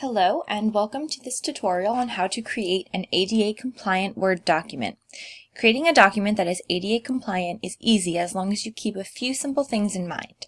Hello and welcome to this tutorial on how to create an ADA compliant Word document. Creating a document that is ADA compliant is easy as long as you keep a few simple things in mind.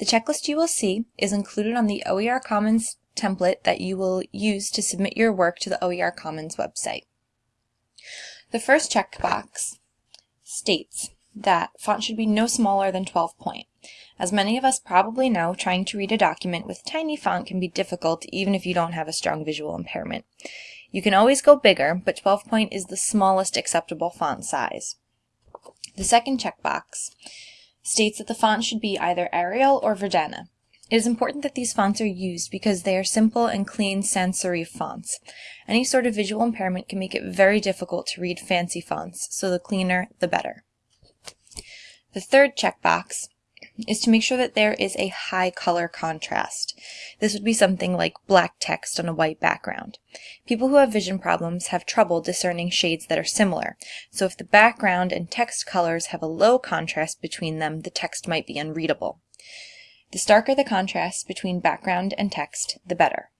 The checklist you will see is included on the OER Commons template that you will use to submit your work to the OER Commons website. The first checkbox states that font should be no smaller than 12 point. As many of us probably know, trying to read a document with tiny font can be difficult even if you don't have a strong visual impairment. You can always go bigger, but 12 point is the smallest acceptable font size. The second checkbox states that the font should be either Arial or Verdana. It is important that these fonts are used because they are simple and clean sans serif fonts. Any sort of visual impairment can make it very difficult to read fancy fonts, so the cleaner, the better. The third checkbox is to make sure that there is a high color contrast. This would be something like black text on a white background. People who have vision problems have trouble discerning shades that are similar, so if the background and text colors have a low contrast between them, the text might be unreadable. The starker the contrast between background and text, the better.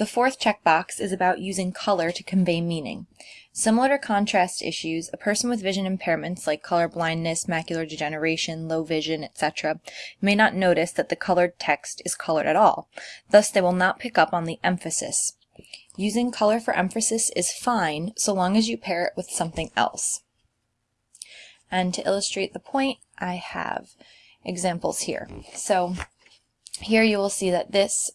The fourth checkbox is about using color to convey meaning. Similar to contrast issues, a person with vision impairments like color blindness, macular degeneration, low vision, etc. may not notice that the colored text is colored at all. Thus, they will not pick up on the emphasis. Using color for emphasis is fine so long as you pair it with something else. And to illustrate the point, I have examples here. So here you will see that this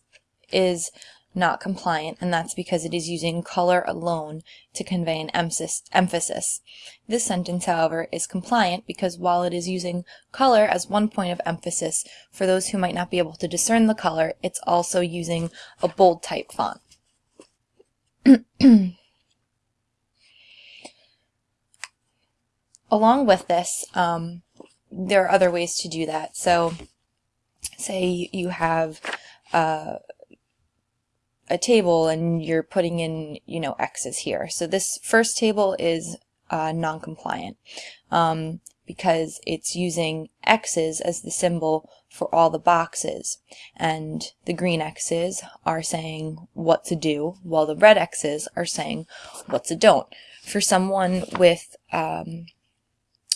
is not compliant, and that's because it is using color alone to convey an emphasis. This sentence, however, is compliant because while it is using color as one point of emphasis, for those who might not be able to discern the color, it's also using a bold type font. Along with this, um, there are other ways to do that. So say you have uh, a table and you're putting in, you know, X's here. So this first table is uh, non-compliant um, because it's using X's as the symbol for all the boxes. And the green X's are saying what to do, while the red X's are saying what to don't. For someone with um,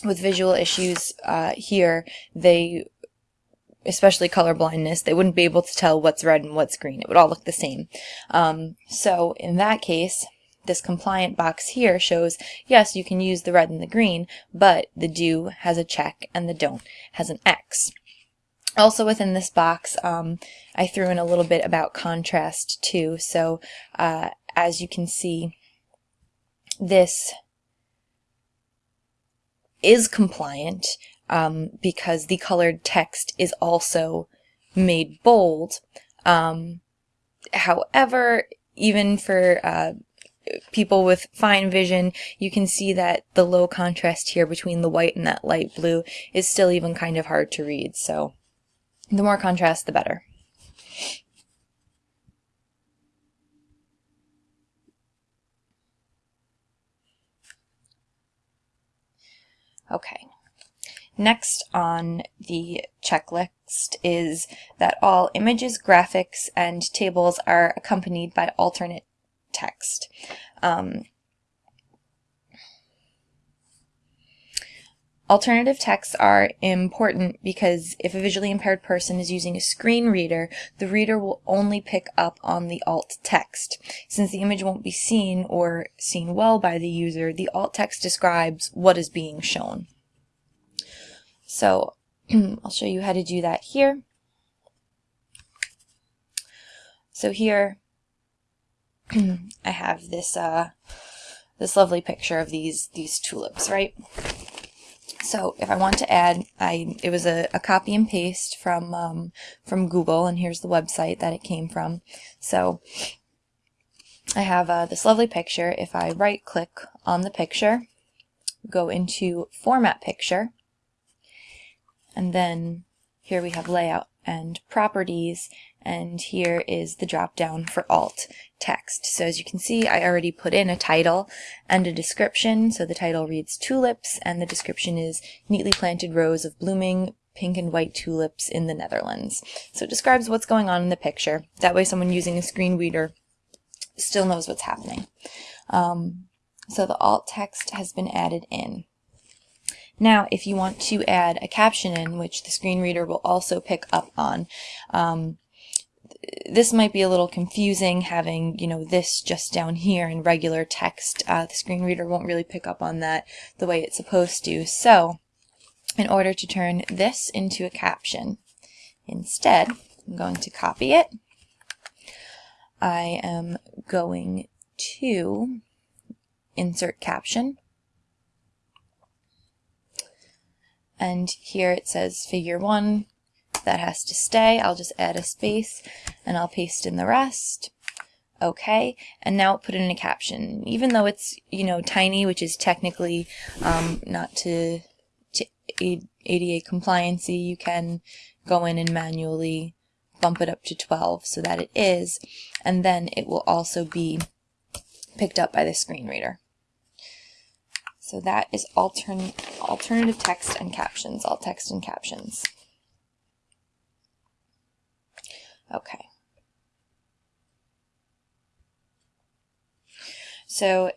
with visual issues uh, here, they especially color blindness, they wouldn't be able to tell what's red and what's green. It would all look the same. Um, so in that case, this compliant box here shows, yes, you can use the red and the green, but the do has a check and the don't has an X. Also within this box, um, I threw in a little bit about contrast too. So uh, as you can see, this is compliant um, because the colored text is also made bold. Um, however, even for uh, people with fine vision, you can see that the low contrast here between the white and that light blue is still even kind of hard to read. So the more contrast, the better. Okay. Next on the checklist is that all images, graphics, and tables are accompanied by alternate text. Um, Alternative texts are important because if a visually impaired person is using a screen reader, the reader will only pick up on the alt text. Since the image won't be seen or seen well by the user, the alt text describes what is being shown. So I'll show you how to do that here. So here I have this uh, this lovely picture of these these tulips, right? So if I want to add, I it was a, a copy and paste from um, from Google, and here's the website that it came from. So I have uh, this lovely picture. If I right click on the picture, go into Format Picture, and then here we have layout and properties and here is the drop down for alt text. So as you can see I already put in a title and a description. So the title reads tulips and the description is neatly planted rows of blooming pink and white tulips in the Netherlands. So it describes what's going on in the picture. That way someone using a screen reader still knows what's happening. Um, so the alt text has been added in. Now, if you want to add a caption in, which the screen reader will also pick up on, um, this might be a little confusing having, you know, this just down here in regular text. Uh, the screen reader won't really pick up on that the way it's supposed to. So, in order to turn this into a caption, instead, I'm going to copy it. I am going to insert caption. And here it says figure one, that has to stay. I'll just add a space and I'll paste in the rest. Okay, and now put in a caption. Even though it's, you know, tiny, which is technically um, not to, to ADA compliancy, you can go in and manually bump it up to 12 so that it is, and then it will also be picked up by the screen reader. So that is altern alternative text and captions, alt text and captions. Okay. So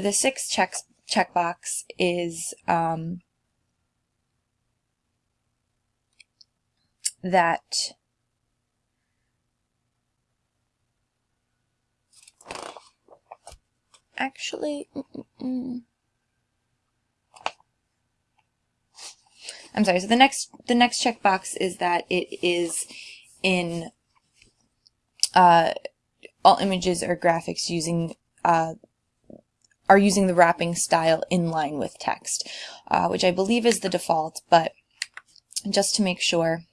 the sixth check checkbox is um, that actually mm, mm, I'm sorry so the next the next checkbox is that it is in uh, all images or graphics using uh, are using the wrapping style in line with text, uh, which I believe is the default, but just to make sure,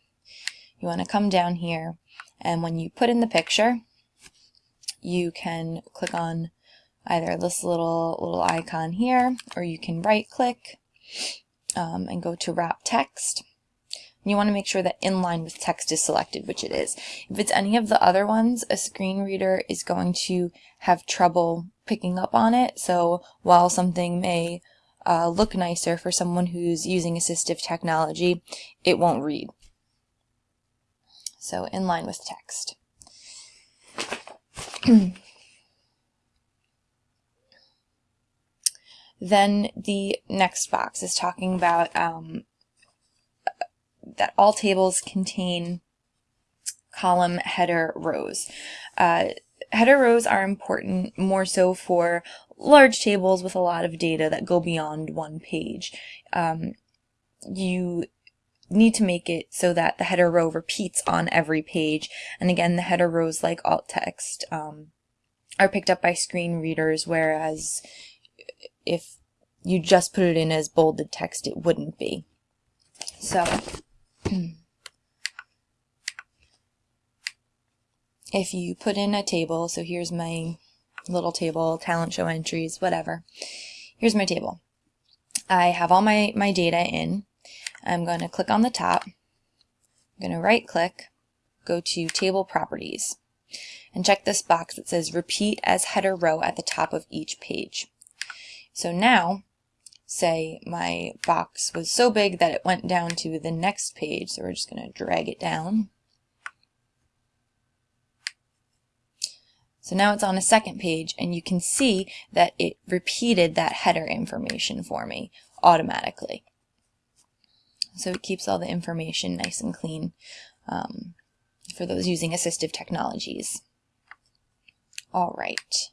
you want to come down here, and when you put in the picture, you can click on either this little little icon here, or you can right click um, and go to wrap text, you want to make sure that inline with text is selected, which it is. If it's any of the other ones, a screen reader is going to have trouble picking up on it. So while something may uh, look nicer for someone who's using assistive technology, it won't read. So inline with text. then the next box is talking about um, that all tables contain column header rows. Uh, header rows are important more so for large tables with a lot of data that go beyond one page. Um, you need to make it so that the header row repeats on every page. And again, the header rows like alt text um, are picked up by screen readers, whereas if you just put it in as bolded text, it wouldn't be. So if you put in a table, so here's my little table, talent show entries, whatever. Here's my table. I have all my, my data in. I'm going to click on the top. I'm going to right click, go to table properties, and check this box that says repeat as header row at the top of each page. So now say my box was so big that it went down to the next page. So we're just going to drag it down. So now it's on a second page and you can see that it repeated that header information for me automatically. So it keeps all the information nice and clean um, for those using assistive technologies. All right.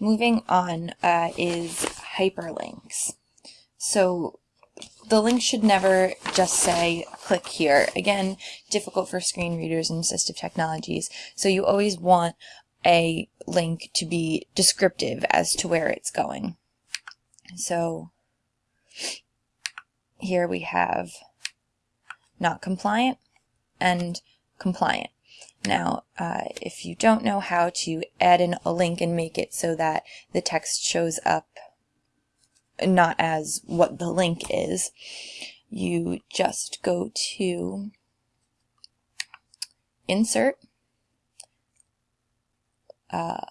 Moving on uh, is hyperlinks. So the link should never just say click here. Again, difficult for screen readers and assistive technologies. So you always want a link to be descriptive as to where it's going. So here we have not compliant and compliant. Now, uh, if you don't know how to add in a link and make it so that the text shows up not as what the link is, you just go to Insert, uh,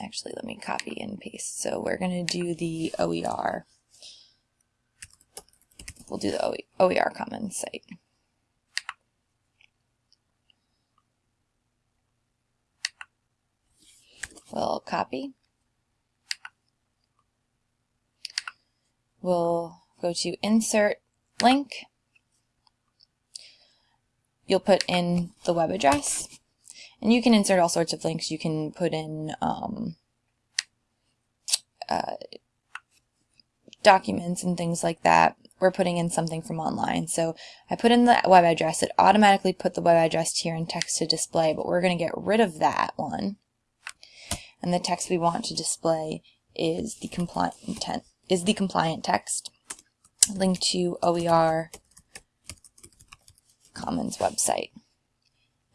actually let me copy and paste. So we're going to do the OER. We'll do the OER Commons site. We'll copy. We'll go to Insert Link. You'll put in the web address. And you can insert all sorts of links. You can put in um, uh, documents and things like that. We're putting in something from online. So I put in the web address. It automatically put the web address here in text to display, but we're going to get rid of that one. And the text we want to display is the compliant is the compliant text. Link to OER Commons website.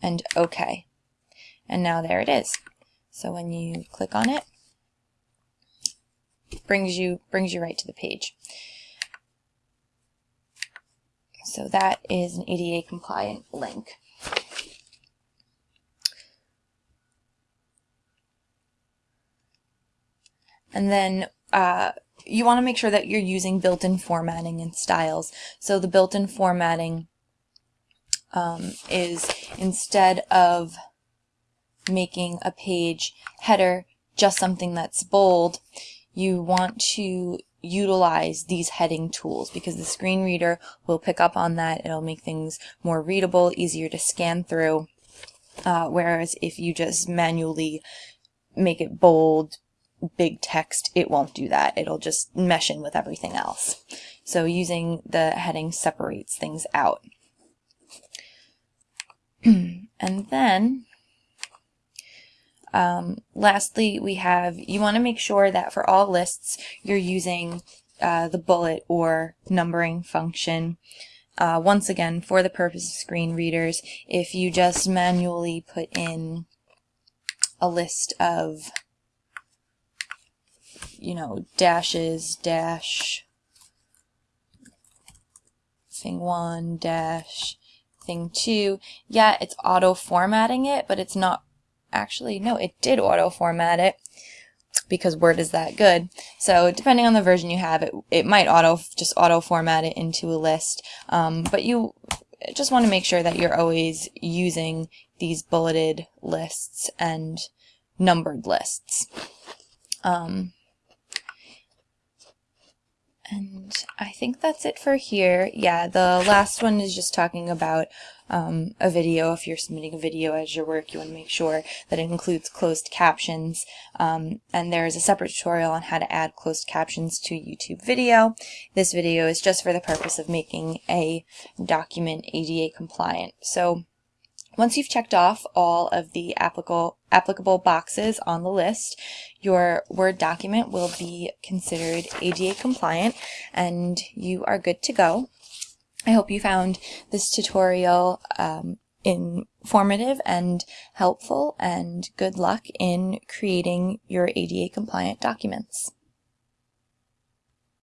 And OK. And now there it is. So when you click on it, brings you brings you right to the page. So that is an ADA compliant link. And then uh, you want to make sure that you're using built-in formatting and styles. So the built-in formatting um, is instead of making a page header just something that's bold, you want to utilize these heading tools because the screen reader will pick up on that. It'll make things more readable, easier to scan through. Uh, whereas if you just manually make it bold, big text, it won't do that. It'll just mesh in with everything else. So using the heading separates things out. and then um, lastly, we have, you want to make sure that for all lists, you're using uh, the bullet or numbering function. Uh, once again, for the purpose of screen readers, if you just manually put in a list of, you know, dashes, dash, thing one, dash, thing two, yeah, it's auto formatting it, but it's not actually, no, it did auto format it because Word is that good. So depending on the version you have, it, it might auto just auto format it into a list. Um, but you just want to make sure that you're always using these bulleted lists and numbered lists. Um, and I think that's it for here. Yeah, the last one is just talking about um, a video. If you're submitting a video as your work, you want to make sure that it includes closed captions. Um, and there's a separate tutorial on how to add closed captions to YouTube video. This video is just for the purpose of making a document ADA compliant. So once you've checked off all of the applicable, applicable boxes on the list, your Word document will be considered ADA compliant and you are good to go. I hope you found this tutorial um, informative and helpful and good luck in creating your ADA compliant documents.